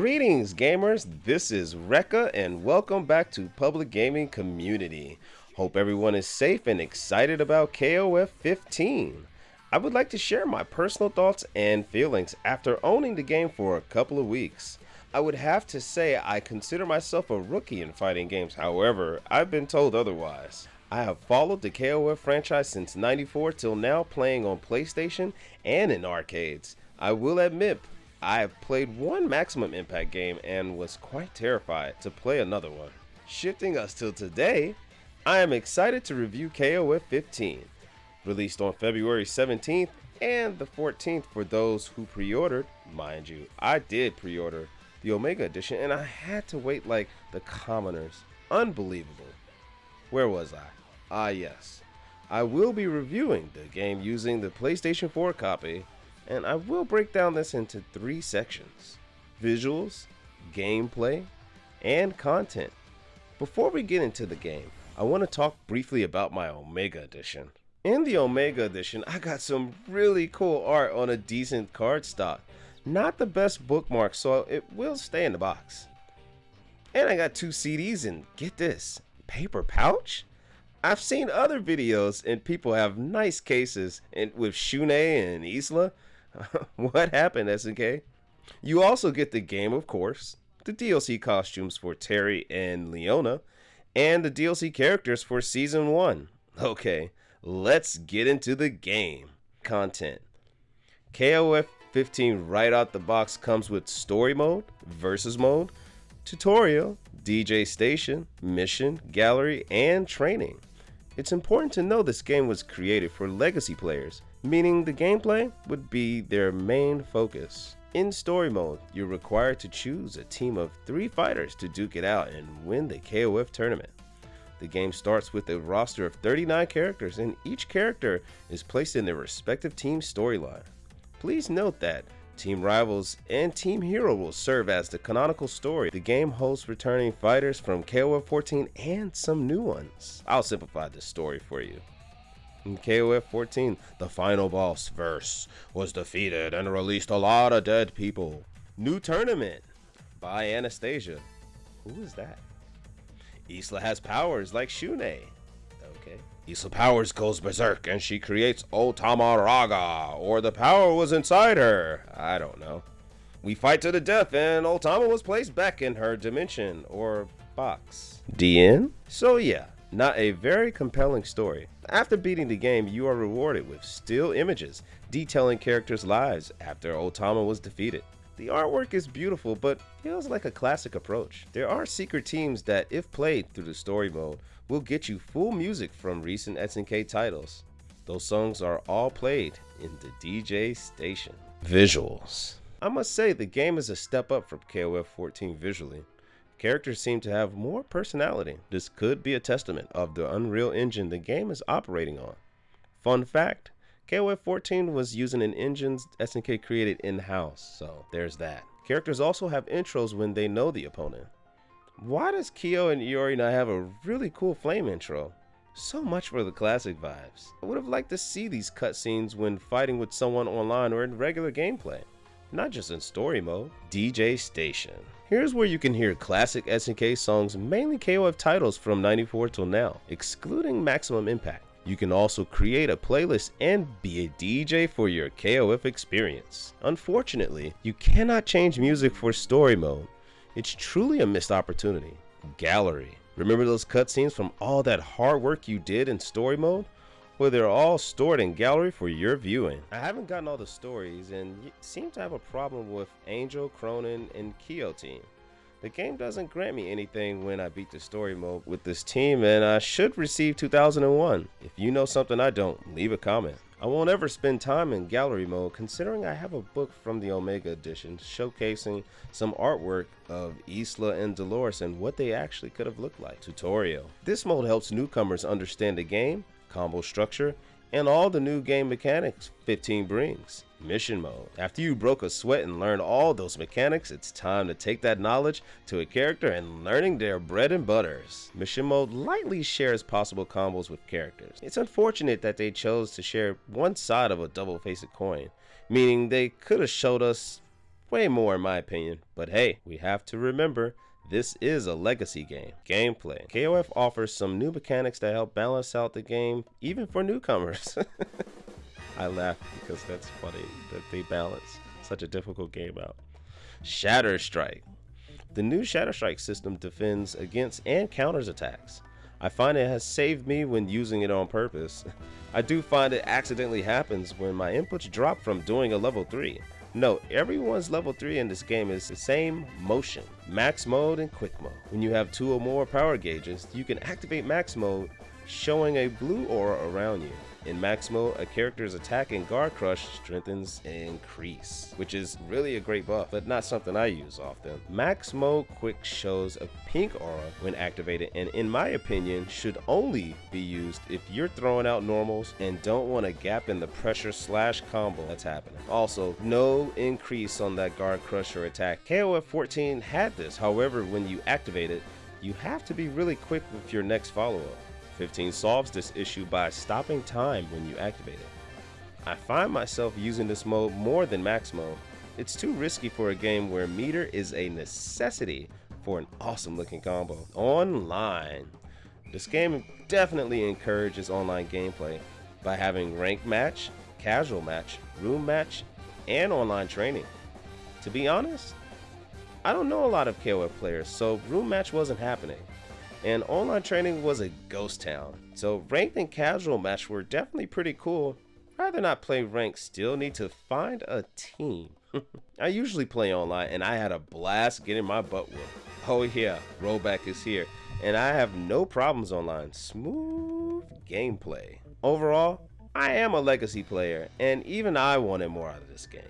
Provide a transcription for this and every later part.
Greetings, gamers. This is Rekka, and welcome back to Public Gaming Community. Hope everyone is safe and excited about KOF 15. I would like to share my personal thoughts and feelings after owning the game for a couple of weeks. I would have to say I consider myself a rookie in fighting games, however, I've been told otherwise. I have followed the KOF franchise since 94 till now playing on PlayStation and in arcades. I will admit, I have played one Maximum Impact game and was quite terrified to play another one. Shifting us till today, I am excited to review KOF 15, released on February 17th and the 14th for those who pre-ordered. Mind you, I did pre-order the Omega Edition, and I had to wait like the commoners. Unbelievable. Where was I? Ah, yes. I will be reviewing the game using the PlayStation 4 copy, and I will break down this into three sections visuals, gameplay, and content. Before we get into the game, I want to talk briefly about my Omega Edition. In the Omega Edition, I got some really cool art on a decent cardstock. Not the best bookmark, so it will stay in the box. And I got two CDs and get this, paper pouch? I've seen other videos and people have nice cases and with Shun'ei and Isla. what happened, SNK? You also get the game, of course, the DLC costumes for Terry and Leona, and the DLC characters for Season 1. Okay, let's get into the game. Content. KOF 15 right out the box comes with story mode, versus mode, tutorial, DJ station, mission, gallery, and training. It's important to know this game was created for legacy players, meaning the gameplay would be their main focus. In story mode, you're required to choose a team of 3 fighters to duke it out and win the KOF tournament. The game starts with a roster of 39 characters and each character is placed in their respective team's storyline. Please note that Team Rivals and Team Hero will serve as the canonical story. The game hosts returning fighters from KOF 14 and some new ones. I'll simplify this story for you. In KOF 14, the final boss, Verse, was defeated and released a lot of dead people. New tournament by Anastasia. Who is that? Isla has powers like Shun'ei. Isla Powers goes berserk and she creates Otama Raga, or the power was inside her. I don't know. We fight to the death and Otama was placed back in her dimension, or box. DN? So yeah, not a very compelling story. After beating the game, you are rewarded with still images detailing characters' lives after Otama was defeated. The artwork is beautiful, but feels like a classic approach. There are secret teams that, if played through the story mode, will get you full music from recent SNK titles. Those songs are all played in the DJ station. Visuals. I must say the game is a step up from KOF 14 visually. Characters seem to have more personality. This could be a testament of the Unreal Engine the game is operating on. Fun fact, KOF 14 was using an engine SNK created in-house, so there's that. Characters also have intros when they know the opponent. Why does Kyo and Iori not have a really cool flame intro? So much for the classic vibes. I would have liked to see these cutscenes when fighting with someone online or in regular gameplay, not just in story mode. DJ Station. Here's where you can hear classic SNK songs, mainly KOF titles from 94 till now, excluding Maximum Impact. You can also create a playlist and be a DJ for your KOF experience. Unfortunately, you cannot change music for story mode. It's truly a missed opportunity. Gallery. Remember those cutscenes from all that hard work you did in story mode? Well, they're all stored in gallery for your viewing. I haven't gotten all the stories and seem to have a problem with Angel, Krohnen, and Kyo team. The game doesn't grant me anything when I beat the story mode with this team and I should receive 2001. If you know something I don't, leave a comment. I won't ever spend time in gallery mode considering I have a book from the Omega edition showcasing some artwork of Isla and Dolores and what they actually could have looked like. Tutorial. This mode helps newcomers understand the game, combo structure, and all the new game mechanics 15 brings. Mission mode. After you broke a sweat and learned all those mechanics, it's time to take that knowledge to a character and learning their bread and butters. Mission mode lightly shares possible combos with characters. It's unfortunate that they chose to share one side of a double-faced coin, meaning they could have showed us Way more in my opinion, but hey, we have to remember this is a legacy game. Gameplay. KOF offers some new mechanics that help balance out the game, even for newcomers. I laugh because that's funny that they balance such a difficult game out. Shatter Strike. The new Shatter Strike system defends against and counters attacks. I find it has saved me when using it on purpose. I do find it accidentally happens when my inputs drop from doing a level 3. Note, everyone's level 3 in this game is the same motion, max mode and quick mode. When you have two or more power gauges, you can activate max mode showing a blue aura around you. In max mode, a character's attack and guard crush strengthens increase, which is really a great buff, but not something I use often. Max mode quick shows a pink aura when activated and in my opinion should only be used if you're throwing out normals and don't want a gap in the pressure slash combo that's happening. Also, no increase on that guard crusher attack. KOF 14 had this, however when you activate it, you have to be really quick with your next follow-up. 15 solves this issue by stopping time when you activate it. I find myself using this mode more than max mode. It's too risky for a game where meter is a necessity for an awesome looking combo. Online. This game definitely encourages online gameplay by having ranked match, casual match, room match, and online training. To be honest, I don't know a lot of KOF players, so room match wasn't happening and online training was a ghost town. So ranked and casual match were definitely pretty cool. Rather not play ranked, still need to find a team. I usually play online and I had a blast getting my butt whooped. Oh yeah, rollback is here. And I have no problems online. Smooth gameplay. Overall, I am a legacy player and even I wanted more out of this game.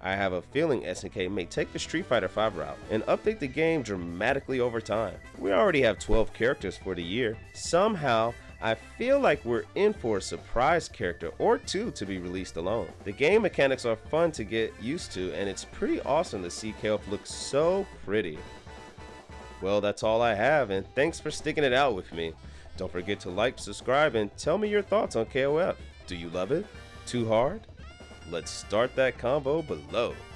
I have a feeling SNK may take the Street Fighter V route and update the game dramatically over time. We already have 12 characters for the year. Somehow, I feel like we're in for a surprise character or two to be released alone. The game mechanics are fun to get used to and it's pretty awesome to see KOF look so pretty. Well, that's all I have and thanks for sticking it out with me. Don't forget to like, subscribe, and tell me your thoughts on KOF. Do you love it? Too hard? Let's start that combo below.